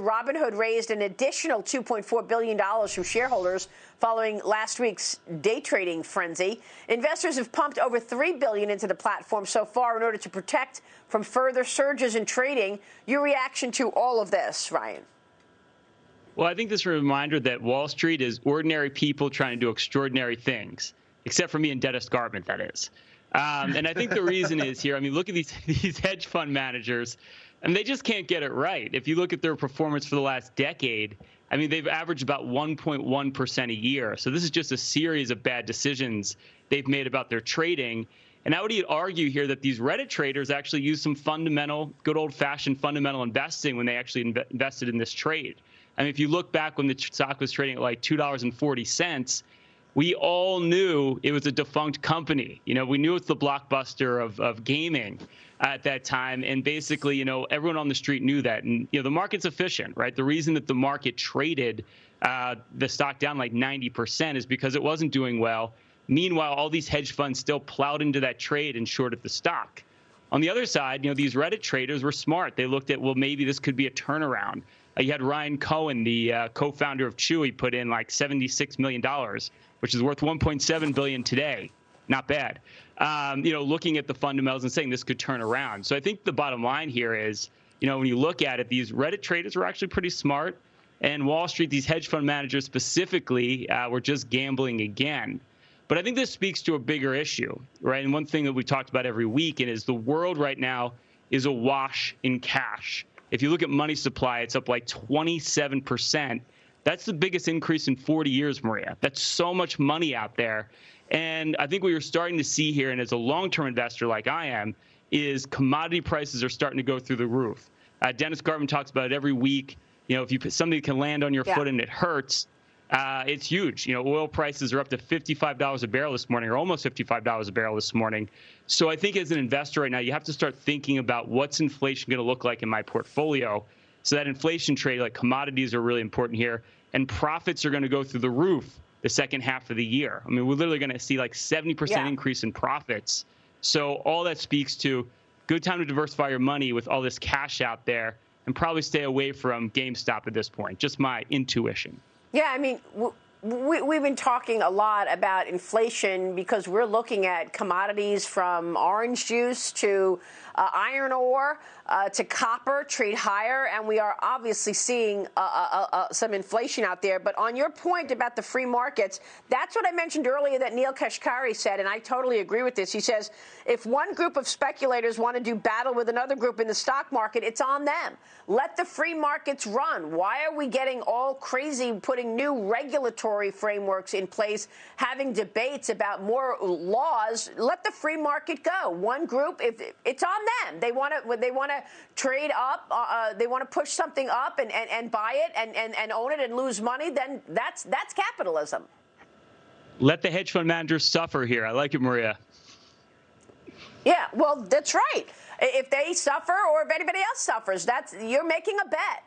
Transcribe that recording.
Robinhood raised an additional $2.4 billion from shareholders following last week's day trading frenzy. Investors have pumped over 3 billion into the platform so far in order to protect from further surges in trading. Your reaction to all of this, Ryan? Well, I think this is a reminder that Wall Street is ordinary people trying to do extraordinary things, except for me and Dennis Gartman, that is. Um, and I think the reason is here. I mean, look at these these hedge fund managers, and they just can't get it right. If you look at their performance for the last decade, I mean, they've averaged about 1.1% a year. So this is just a series of bad decisions they've made about their trading. And I would argue here that these Reddit traders actually used some fundamental, good old fashioned fundamental investing when they actually inv- invested in this trade. I mean, if you look back when the stock was trading at like $2.40, we all knew it was a defunct company. You know, we knew it's the blockbuster of, of gaming at that time. And basically, you know, everyone on the street knew that. And, you know, the market's efficient, right? The reason that the market traded uh, the stock down like 90% is because it wasn't doing well. Meanwhile, all these hedge funds still plowed into that trade and shorted the stock. On the other side, you know, these Reddit traders were smart. They looked at, well, maybe this could be a turnaround. Uh, you had Ryan Cohen, the uh, co-founder of Chewy, put in like $76 million which is worth 1.7 billion today. Not bad. Um, you know, looking at the fundamentals and saying this could turn around. So I think the bottom line here is, you know, when you look at it, these Reddit traders were actually pretty smart, and Wall Street, these hedge fund managers specifically, uh, were just gambling again. But I think this speaks to a bigger issue, right? And one thing that we talked about every week and is the world right now is awash in cash. If you look at money supply, it's up like 27 percent that's the biggest increase in 40 years, Maria. That's so much money out there. And I think what you're starting to see here, and as a long term investor like I am, is commodity prices are starting to go through the roof. Uh, Dennis Gartman talks about it every week. You know, if you put something can land on your yeah. foot and it hurts, uh, it's huge. You know, oil prices are up to $55 a barrel this morning, or almost $55 a barrel this morning. So I think as an investor right now, you have to start thinking about what's inflation going to look like in my portfolio. So that inflation trade, like commodities, are really important here and profits are going to go through the roof the second half of the year. I mean, we're literally going to see like 70% yeah. increase in profits. So all that speaks to good time to diversify your money with all this cash out there and probably stay away from GameStop at this point. Just my intuition. Yeah, I mean, we, we've been talking a lot about inflation because we're looking at commodities from orange juice to uh, iron ore uh, to copper trade higher, and we are obviously seeing uh, uh, uh, some inflation out there. But on your point about the free markets, that's what I mentioned earlier that Neel Kashkari said, and I totally agree with this. He says if one group of speculators want to do battle with another group in the stock market, it's on them. Let the free markets run. Why are we getting all crazy putting new regulatory frameworks in place, having debates about more laws? Let the free market go. One group, if it's on them, they want to they want to trade up, uh, uh, they want to push something up and, and, and buy it and, and, and own it and lose money, then that's that's capitalism. Let the hedge fund managers suffer here. I like it, Maria. Yeah, well, that's right. If they suffer or if anybody else suffers, that's you're making a bet.